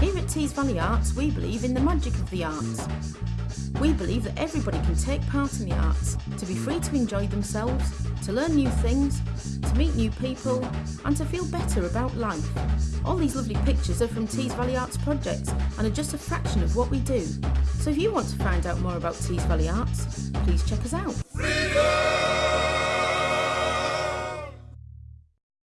Here at Tees Valley Arts, we believe in the magic of the arts. We believe that everybody can take part in the arts, to be free to enjoy themselves, to learn new things, to meet new people, and to feel better about life. All these lovely pictures are from Tees Valley Arts projects and are just a fraction of what we do. So if you want to find out more about Tees Valley Arts, please check us out.